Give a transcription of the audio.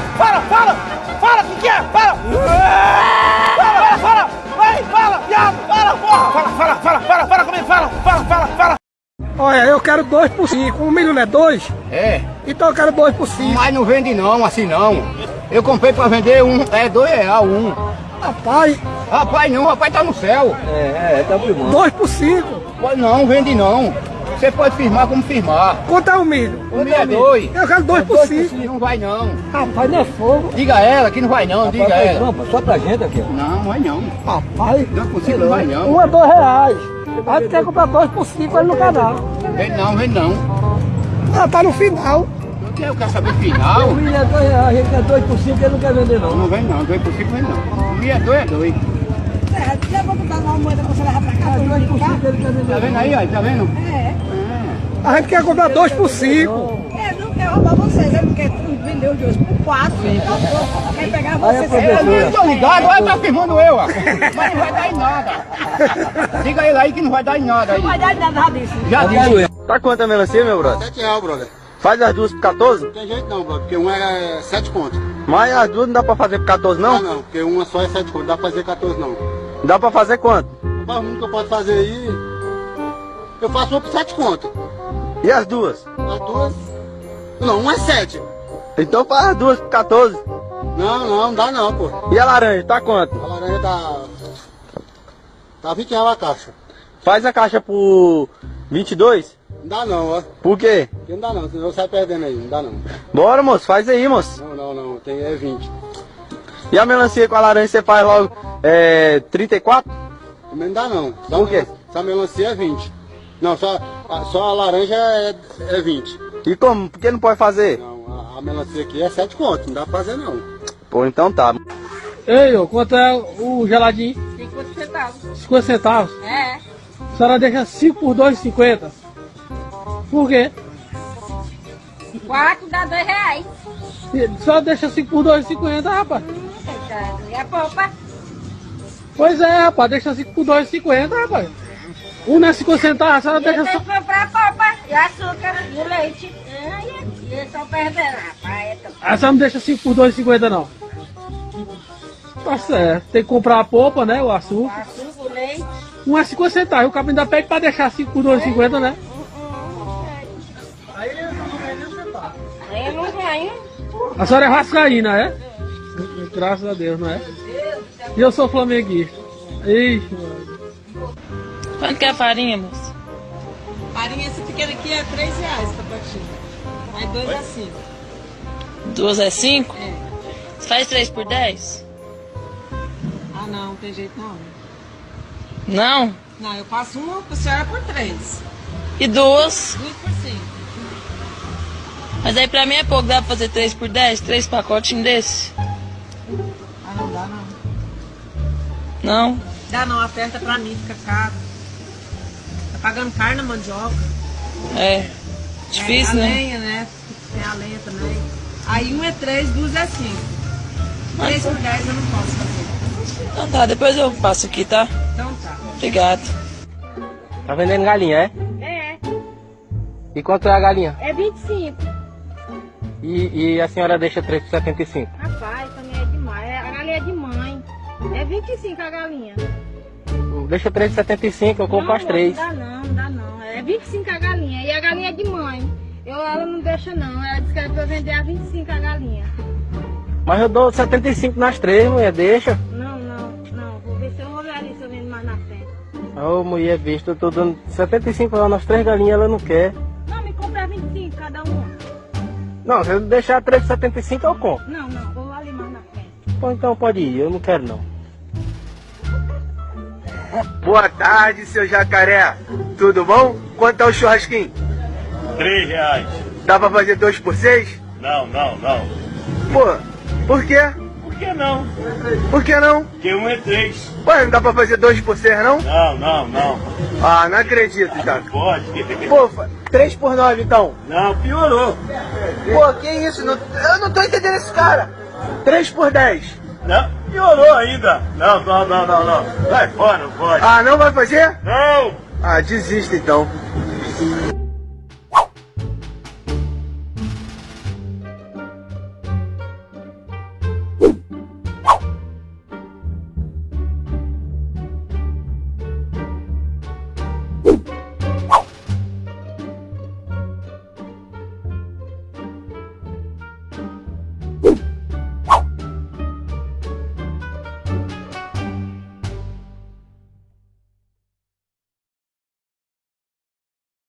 fala, fala, fala! Fala, o que, que é? Fala! Fala, fala, fala! Vai, fala, viado! Fala, porra! Fala, fala, fala, fala, fala comigo, fala, fala, fala, fala! Olha, eu quero dois por cinco. Um milho não é dois? É. Então eu quero dois por cinco. Mas não vende não, assim não. Eu comprei pra vender um, é dois real um. Rapaz. Rapaz não, rapaz tá no céu. É, é, tá bom. Dois por cinco. Não, vende não. Você pode firmar como firmar. Quanto é o milho? O milho é dois. Eu quero dois é por cinco. Não vai não. Rapaz, não é fogo. Diga a ela que não vai não, diga a ela. Não, só pra gente aqui. Não, não vai não. Rapaz. Dois por cinco não vai não. Um é dois reais. A gente quer comprar dois por cinco ali no canal. Vende não, vende não. Ah, tá no final. Eu quero saber final. O milho é dois reais, a gente quer dois por cinco, ele não quer vender não. Não vem não, dois por cinco vem não. O milho é dois, é dois. É, já vou botar uma moeda por ele quer vender Tá vendo aí, ó? Tá vendo? É. A gente quer comprar dois por cinco. É, não quer roubar vocês, é porque vendeu os dois por quatro. Quer pegar vocês. Eu não tô ligado, olha, tá firmando eu, ó. Mas não vai dar em nada. Diga ele aí que não vai dar em nada aí. Não vai dar nada disso. Já disse. Tá quanto a melancia, meu brother? 7 reais, brother. Faz as duas por 14? Não tem jeito não, brother, porque um é 7 contos. Mas as duas não dá pra fazer por 14 Não, não? não, porque uma só é 7 contos, dá pra fazer 14 não. Dá pra fazer quanto? Mas o que eu posso fazer aí, eu faço uma por 7 contos. E as duas? As duas, não, uma é 7. Então faz as duas por 14. Não, não, não dá não, pô. E a laranja, tá quanto? A laranja tá, tá 20 reais a caixa. Faz a caixa por 22? Não dá não, ó. Por quê? Porque Não dá não, senão eu saio perdendo aí, não dá não. Bora, moço, faz aí, moço. Não, não, não, tem é 20. E a melancia com a laranja você faz logo é, 34? Também não dá não. Só Por quê? Só a melancia é 20. Não, só, a, só a laranja é, é 20. E como? Por que não pode fazer? Não, a, a melancia aqui é 7 contos, não dá pra fazer não. Pô, então tá. Ei, ô, quanto é o geladinho? 50 centavos. 50 centavos. É. A senhora deixa 5 por 2,50. Por quê? Quatro dá dois reais. A senhora deixa 5 por 2,50, rapaz. E a polpa? Pois é, rapaz, deixa 5 por 2,50, rapaz. Um não é 50 centavos, a senhora Eu deixa só... comprar polpa e açúcar e o leite. E eles estão perdendo, rapaz. A senhora não deixa 5 por 2,50 não. Tá certo. Tem que comprar a polpa, né? O O açúcar. açúcar, o leite. Um é 50 centavos. O cabelo ainda pede pra deixar 5 por 2,50, né? Aí não ganho. A senhora é vascaína, é? Graças a Deus, não é? E eu sou flamenguista. Ixi, mano. Quanto que é a farinha, moça? Farinha essa pequena aqui é 3 reais pra patinha. Aí dois é 5. Duas é cinco? É. Você faz três por dez? Ah não, não tem jeito não. Não? Não, eu passo uma pra senhora por 3. E duas? Duas por 5. Mas aí pra mim é pouco, dá pra fazer três por dez? Três pacotinhos desse? Ah não dá não. Não? Dá não, aperta pra mim, fica caro. Tá pagando carne na mandioca. É. Difícil, é, a né? lenha, né? Tem a lenha também. Aí um é 3, duas é 5. 3 por 10 eu não posso fazer. Então tá, depois eu passo aqui, tá? Então tá. Obrigado. Tá vendendo galinha, é? É, E quanto é a galinha? é 25. E, e a senhora deixa 3 por 75? É 25 a galinha. Deixa 3 por 75, eu compro não, as 3. Não dá não, não dá não. É 25 a galinha. E a galinha é de mãe. Eu, ela não deixa não. Ela disse que era pra vender a 25 a galinha. Mas eu dou 75 nas 3, mulher, deixa. Não, não, não. Vou ver se eu vou ver ali se eu vendo mais na frente. Ô mulher besta, eu tô dando 75 reais nas 3 galinhas, ela não quer. Não, me compra 25 cada um. Não, se eu deixar 3 por 75 eu compro. Não, não. Vou ali mais na frente. Bom, então pode ir, eu não quero não. Boa tarde, seu jacaré. Tudo bom? Quanto é o churrasquinho? Três reais. Dá pra fazer 2 por 6? Não, não, não. Pô, por quê? Por que não? Por que não? Porque um é três. Ué, não dá pra fazer 2 por 6 não? Não, não, não. Ah, não acredito, Jaca. Pode. Pô, 3 por 9 então. Não, piorou. Pô, que isso? Não- eu não tô entendendo esse cara. 3 por 10. Não, piorou ainda. Não, não, não, não, não. Vai fora, não pode. Ah, não vai fazer? Não! Ah, desista então.